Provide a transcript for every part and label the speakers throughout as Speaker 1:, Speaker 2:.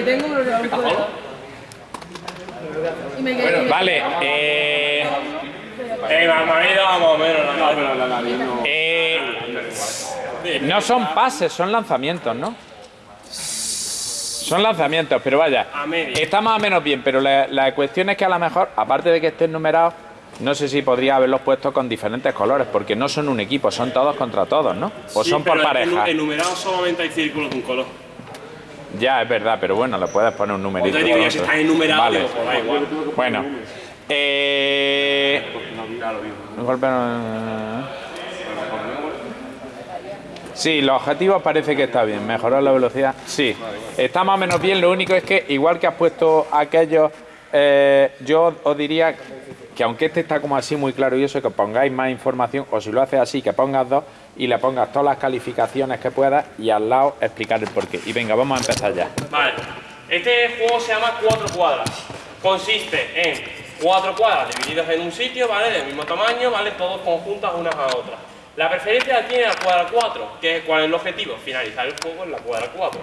Speaker 1: Que tengo un problema. Y me quedé.
Speaker 2: Vale, eh,
Speaker 3: Eh, Mamadita, vamos o menos. la-
Speaker 4: No, pero la nariz no.
Speaker 2: eh, no son pases, son lanzamientos, ¿no? Son lanzamientos, pero vaya, está más o menos bien, pero la, la cuestión es que a lo mejor, aparte de que estén numerados, no sé si podría haberlos puesto con diferentes colores, porque no son un equipo, son todos contra todos, ¿no? O
Speaker 3: Sí,
Speaker 2: son por
Speaker 3: pero
Speaker 2: pareja.
Speaker 3: En enumerado solamente hay círculos de un color.
Speaker 2: Ya, es verdad, pero bueno, le puedes poner un numerito.
Speaker 3: Te digo, ya si
Speaker 2: otro.
Speaker 3: está enumerado,
Speaker 2: Vale.
Speaker 3: digo, pues da igual.
Speaker 2: Bueno. Eh... un golpe no- Sí, los objetivos parece que está bien. Mejorar la velocidad. Sí. Está más o menos bien. Lo único es que, igual que has puesto aquellos, eh, yo os diría que aunque este está como así muy claro y eso, que pongáis más información, o si lo haces así, que pongas dos y le pongas todas las calificaciones que puedas y al lado explicar el porqué. Y venga, vamos a empezar ya.
Speaker 3: Vale. Este juego se llama Cuatro Cuadras. Consiste en cuatro cuadras divididas en un sitio, ¿vale? Del mismo tamaño, ¿vale? Todos conjuntas unas a otras. La preferencia la tiene la cuadra 4, que es cuál es el objetivo, finalizar el juego en la cuadra 4.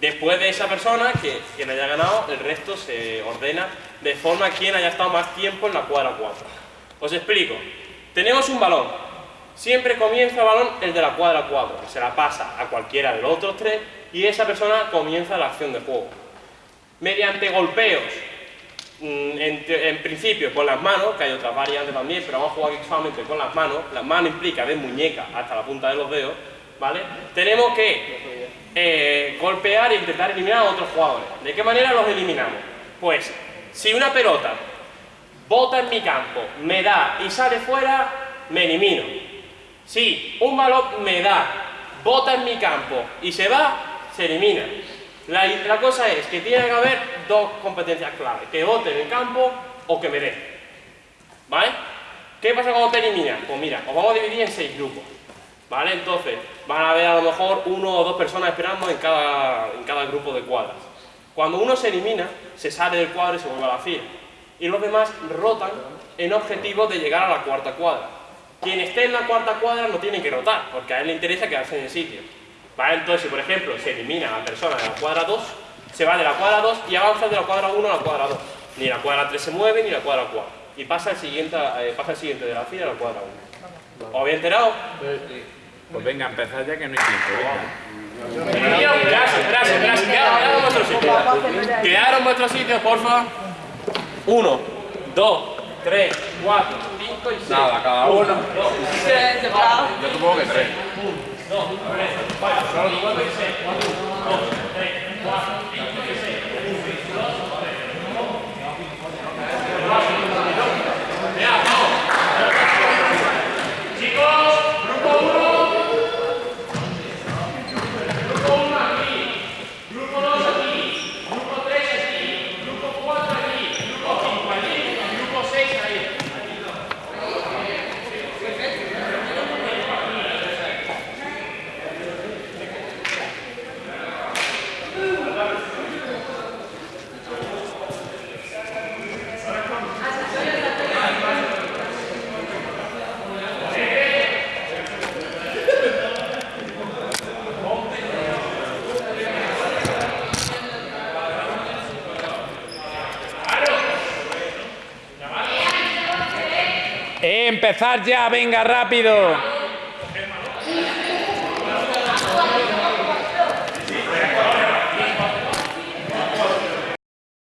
Speaker 3: Después de esa persona, que quien haya ganado, el resto se ordena de forma a quien haya estado más tiempo en la cuadra 4. Os explico. Tenemos un balón. Siempre comienza el balón el de la cuadra 4, que se la pasa a cualquiera de los otros tres y esa persona comienza la acción de juego. Mediante golpeos, mm, en, principio con las manos, que hay otras variantes también, pero vamos a jugar aquí con las manos. Las manos implica de muñeca hasta la punta de los dedos, ¿vale? Tenemos que eh, golpear e intentar eliminar a otros jugadores. ¿De qué manera los eliminamos? Pues, si una pelota bota en mi campo, me da y sale fuera, me elimino. Si un balón me da, bota en mi campo y se va, se elimina. La, cosa es que tiene que haber dos competencias clave, que bote en el campo o que me dé. ¿Vale? ¿Qué pasa cuando te eliminas? Pues mira, os vamos a dividir en seis grupos. ¿Vale? Entonces, van a haber a lo mejor uno o dos personas esperando en cada, en cada grupo de cuadras. Cuando uno se elimina, se sale del cuadro y se vuelve a la fila. Y los demás rotan en objetivo de llegar a la cuarta cuadra. Quien esté en la cuarta cuadra no tiene que rotar, porque a él le interesa quedarse en el sitio. ¿Vale? Entonces, si por ejemplo se elimina a la persona de la cuadra 2, se va de la cuadra 2 y avanza de la cuadra 1 a la cuadra 2. Ni la cuadra 3 se mueve, ni la cuadra 4. Y pasa el siguiente, eh, pasa el siguiente de la fila a la cuadra 1. ¿Os habéis enterado?
Speaker 2: Pues venga, empezar ya que no hay tiempo. venga.
Speaker 3: Gracias, gracias, gracias. Quedaron quedaron en vuestro sitio. Quedaron en vuestro sitio, porfa. Uno, dos, tres, cuatro, cinco y seis.
Speaker 4: Nada, cada uno.
Speaker 3: Dos, tres.
Speaker 4: Yo supongo que tres.
Speaker 3: Dos, tres, cuatro, cinco y seis. Dos, tres, cuatro, cinco y seis. Ya, vamos. Chicos, grupo uno. Grupo uno aquí. Grupo dos aquí. Grupo tres aquí. Grupo cuatro aquí. Grupo cinco allí. Y grupo seis ahí.
Speaker 2: Eh, empezar ya, venga, rápido.